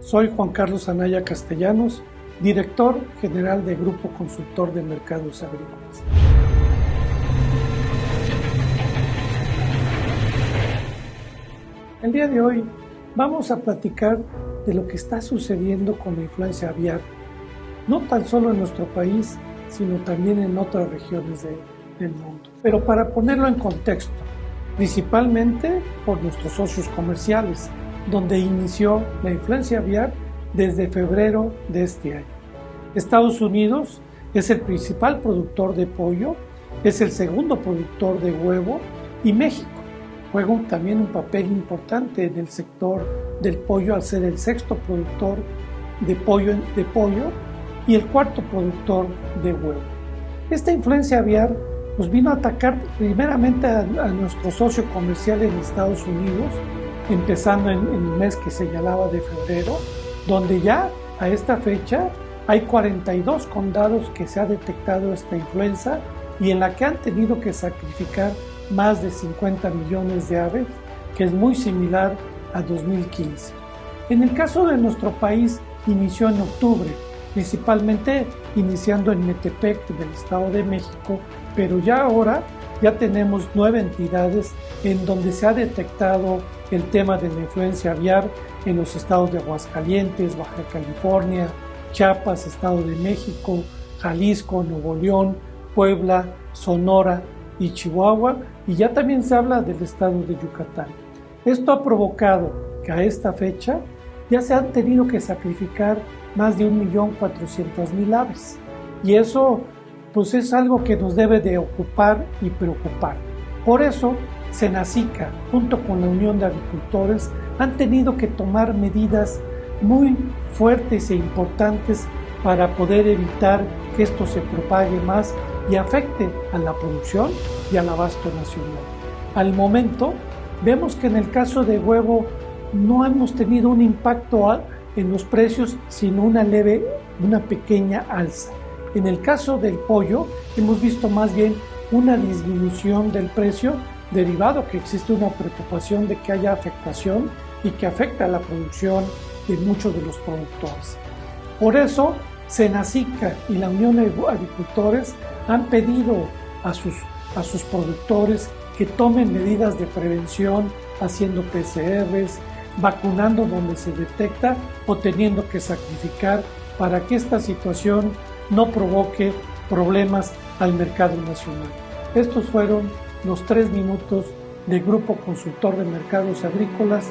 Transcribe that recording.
Soy Juan Carlos Anaya Castellanos, director general de Grupo Consultor de Mercados Agrícolas. El día de hoy vamos a platicar de lo que está sucediendo con la influencia aviar, no tan solo en nuestro país, sino también en otras regiones del mundo. Pero para ponerlo en contexto, principalmente por nuestros socios comerciales, donde inició la influencia aviar desde febrero de este año. Estados Unidos es el principal productor de pollo, es el segundo productor de huevo y México juega también un papel importante en el sector del pollo al ser el sexto productor de pollo, de pollo y el cuarto productor de huevo. Esta influencia aviar nos vino a atacar primeramente a, nuestro socio comercial en Estados Unidos, empezando en, en, el mes que señalaba de febrero, donde ya a esta fecha hay 42 condados que se ha detectado esta influenza y en la que han tenido que sacrificar más de 50 millones de aves, que es muy similar a 2015. En el caso de nuestro país, inició en octubre, principalmente iniciando en Metepec del Estado de México, pero ya ahora ya tenemos nueve entidades en donde se ha detectado el tema de la influencia aviar en los estados de Aguascalientes, Baja California, Chiapas, Estado de México, Jalisco, Nuevo León, Puebla, Sonora y Chihuahua, y ya también se habla del estado de Yucatán. Esto ha provocado que a esta fecha ya se han tenido que sacrificar más de 1.400.000 aves. Y eso pues es algo que nos debe de ocupar y preocupar. Por eso, Senacica, junto con la Unión de Agricultores, han tenido que tomar medidas muy fuertes e importantes para poder evitar que esto se propague más y afecte a la producción y al abasto nacional. Al momento, vemos que en el caso de huevo no hemos tenido un impacto en los precios, sino una leve, una pequeña alza. En el caso del pollo, hemos visto más bien una disminución del precio derivado que existe una preocupación de que haya afectación y que afecta a la producción de muchos de los productores. Por eso, Senacica y la Unión de Agricultores han pedido a sus, a sus productores que tomen medidas de prevención haciendo PCRs, vacunando donde se detecta o teniendo que sacrificar para que esta situación no provoque problemas al mercado nacional. Estos fueron los tres minutos del Grupo Consultor de Mercados Agrícolas.